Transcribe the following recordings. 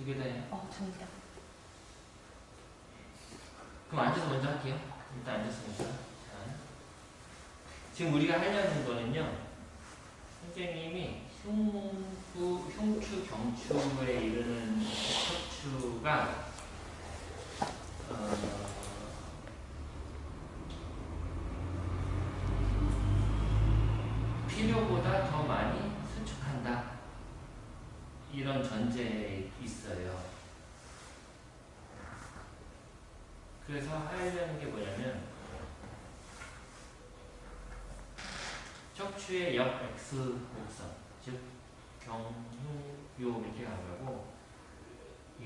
두 개다 해요. 어, 정답. 그럼 앉아서 먼저 할게요. 일단 앉았으니까. 자. 지금 우리가 하려는 거는요. 선생님이 흉부, 흉추, 경추에 이르는 척추가 어, 필요보다 더 많이 수축한다. 이런 전제에 있어요. 그래서 하려는 게 뭐냐면 척추의 역 X 곡선 즉 경흉 요 이렇게 가고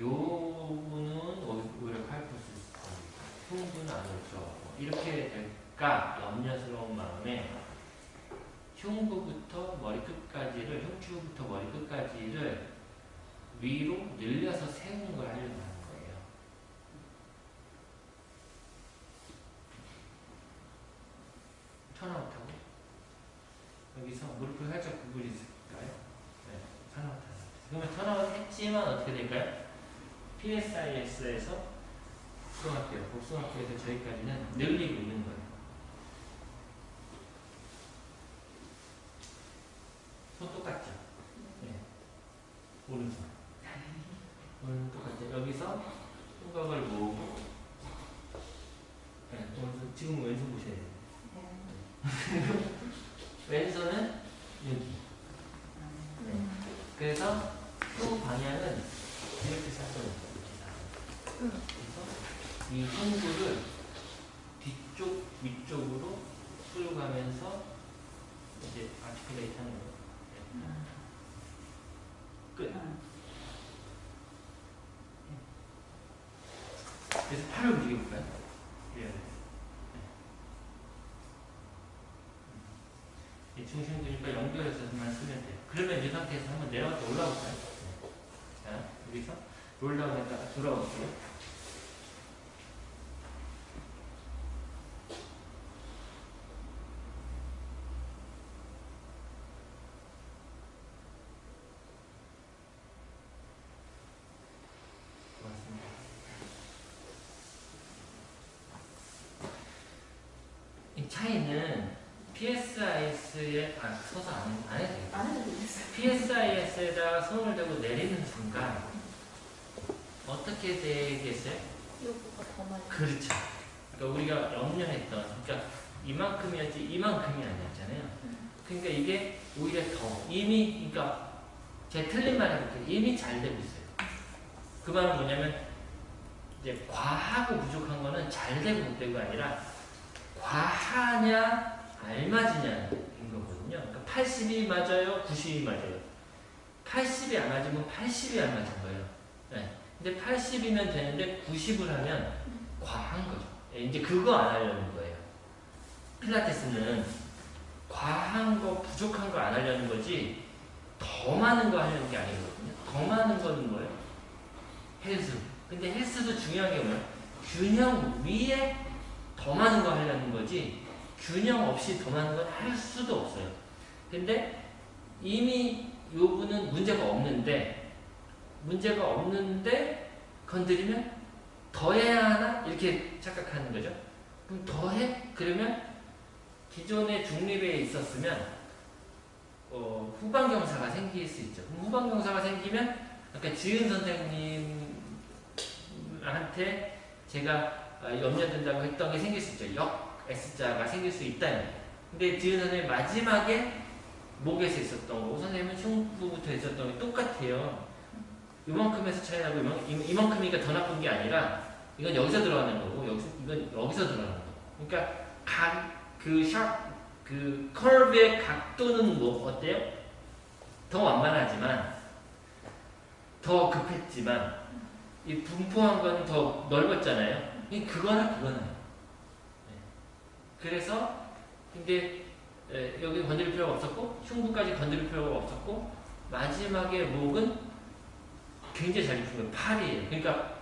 요 부분은 오히려 칼포스 흉부는 안 오죠. 이렇게 될까? 염려스러운 마음에 흉부부터 머리끝까지를 흉추부터 머리끝까지를 위로 늘려서 세우는 걸 하려고 거예요. 턴아웃하고 여기서 무릎을 살짝 구부리실까요? 네, 턴아웃 그러면 턴아웃 했지만 어떻게 될까요? PSIS에서 복숭아뼈, 복숭아뼈에서 저기까지는 늘리고 있는 거예요. 손 똑같죠? 네. 오른손. 오른손 똑같죠? 여기서 후각을 모으고 네, 오른손, 지금 왼손 보셔야 돼요. 여기. 네. 그래서 후 방향은 이렇게 샀어요. 그래서 이 흉부를 뒤쪽, 위쪽으로 끌고 가면서 이제 아티클레이트 하는 거예요. 끝. 그래서 팔을 움직여볼까요? 예. 이 중심 근육과 연결해서만 쓰면 돼요. 그러면 이 상태에서 한번 내려갔다 올라올까요? 네. 자, 여기서 롤다운했다가 돌아올게요. 고맙습니다. 이 차이는 PSIS에 아 서서 안, 안 해도 돼요. 안 해도 되겠어요. PSIS에다가 손을 대고 내리는 순간 어떻게 되겠어요? 요거가 더 많이. 그렇죠. 그러니까 우리가 염려했던 그러니까 이만큼이었지 이만큼이 아니었잖아요. 그러니까 이게 오히려 더 이미 그러니까 제 틀린 말 해볼게요. 이미 잘 되고 있어요. 그 말은 뭐냐면 이제 과하고 부족한 거는 잘 되고 못 되고가 아니라 과하냐 알맞으냐인 거거든요. 그러니까 80이 맞아요, 90이 맞아요. 80이 안 맞으면 80이 안 맞은 거예요. 네. 근데 80이면 되는데 90을 하면 과한 거죠. 예, 이제 그거 안 하려는 거예요. 필라테스는 과한 거, 부족한 거 안 하려는 거지 더 많은 거 하려는 게 아니거든요. 더 많은 거는 뭐예요? 헬스. 근데 헬스도 중요한 게 뭐예요? 균형 위에 더 많은 거 하려는 거지 균형 없이 더 많은 건할 수도 없어요. 근데 이미 요분은 문제가 없는데 문제가 없는데 건드리면 더 해야 하나? 이렇게 착각하는 거죠. 그럼 더 해? 그러면 기존의 중립에 있었으면 어, 후방경사가 생길 수 있죠. 그럼 후방경사가 생기면 아까 지은 선생님한테 제가 어, 염려된다고 했던 게 생길 수 있죠. 역 S자가 생길 수 있다는 근데 지은 선생님 마지막에 목에서 있었던 거, 선생님은 흉부부터 있었던 게 똑같아요. 이만큼에서 차이 나고 이만, 이만큼이니까 더 나쁜 게 아니라 이건 여기서 들어가는 거고 여기서, 이건 여기서 들어가는 거. 그러니까 각그 샵, 그 각도는 뭐 어때요? 더 완만하지만 더 급했지만 이 분포한 건 더 넓었잖아요. 이 그거나 그거나. 네. 그래서 근데 에, 여기 건드릴 필요가 없었고 흉부까지 건드릴 필요가 없었고 마지막에 목은 굉장히 잘 입힌 거예요. 팔이에요. 그러니까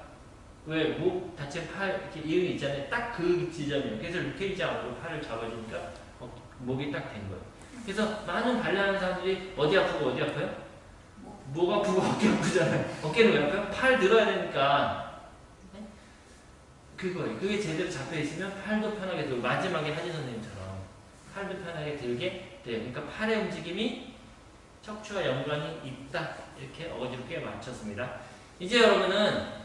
왜 목 다친 팔 이렇게 이응이 있잖아요. 딱 그 지점이에요. 그래서 루테이지 않고 팔을 잡아주니까 어, 목이 딱 된 거예요. 그래서 많은 발라하는 사람들이 어디 아프고 어디 아파요? 뭐가 아프고 어깨 아프잖아요. 어깨는 왜 아파요? 팔 늘어야 되니까. 네? 그거예요. 그게 제대로 잡혀 있으면 팔도 편하게 들고 마지막에 하진 선생님처럼 팔도 편하게 들게 돼요. 그러니까 팔의 움직임이 척추와 연관이 있다. 이렇게 어지럽게 맞췄습니다. 이제 여러분은